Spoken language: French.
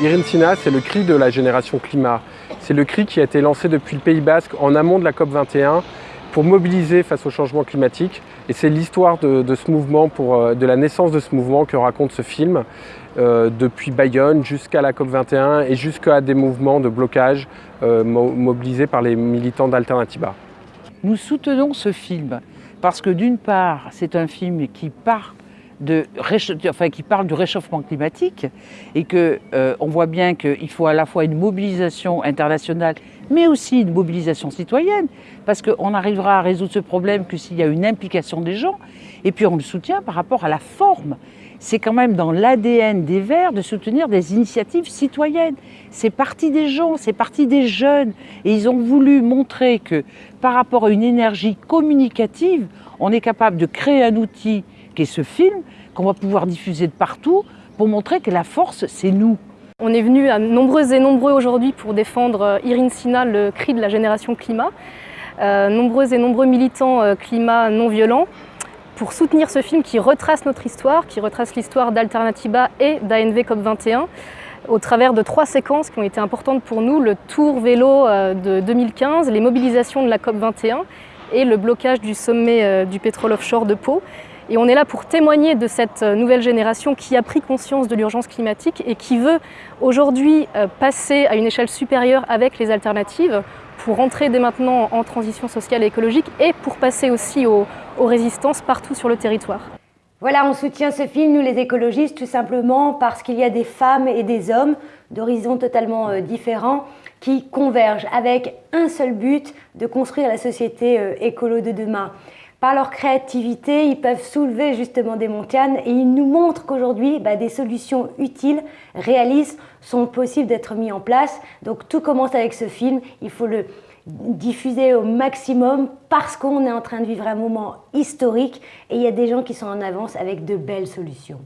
Irine Sina, c'est le cri de la génération climat. C'est le cri qui a été lancé depuis le Pays Basque en amont de la COP21 pour mobiliser face au changement climatique. Et c'est l'histoire de, ce mouvement, euh, de la naissance de ce mouvement que raconte ce film, euh, depuis Bayonne jusqu'à la COP21 et jusqu'à des mouvements de blocage euh, mobilisés par les militants d'Alternativa. Nous soutenons ce film parce que d'une part, c'est un film qui part de, enfin, qui parle du réchauffement climatique et qu'on euh, on voit bien qu'il faut à la fois une mobilisation internationale mais aussi une mobilisation citoyenne parce qu'on n'arrivera à résoudre ce problème que s'il y a une implication des gens et puis on le soutient par rapport à la forme. C'est quand même dans l'ADN des Verts de soutenir des initiatives citoyennes. C'est parti des gens, c'est parti des jeunes. Et ils ont voulu montrer que par rapport à une énergie communicative, on est capable de créer un outil ce film, qu'on va pouvoir diffuser de partout, pour montrer que la force, c'est nous. On est venu à nombreuses et nombreux aujourd'hui pour défendre euh, Irine Sina, le cri de la génération climat. Euh, nombreux et nombreux militants euh, climat non violents pour soutenir ce film qui retrace notre histoire, qui retrace l'histoire d'Alternativa et d'ANV COP21 au travers de trois séquences qui ont été importantes pour nous, le tour vélo de 2015, les mobilisations de la COP21 et le blocage du sommet du pétrole offshore de Pau. Et on est là pour témoigner de cette euh, nouvelle génération qui a pris conscience de l'urgence climatique et qui veut aujourd'hui euh, passer à une échelle supérieure avec les alternatives pour rentrer dès maintenant en transition sociale et écologique et pour passer aussi aux, résistances partout sur le territoire. Voilà, on soutient ce film, nous les écologistes, tout simplement parce qu'il y a des femmes et des hommes d'horizons totalement euh, différents qui convergent avec un seul but de construire la société écolo de demain. Par leur créativité, ils peuvent soulever justement des montagnes et ils nous montrent qu'aujourd'hui, bah, des solutions utiles, réalistes, sont possibles d'être mises en place. Donc tout commence avec ce film, il faut le diffuser au maximum parce qu'on est en train de vivre un moment historique et il y a des gens qui sont en avance avec de belles solutions.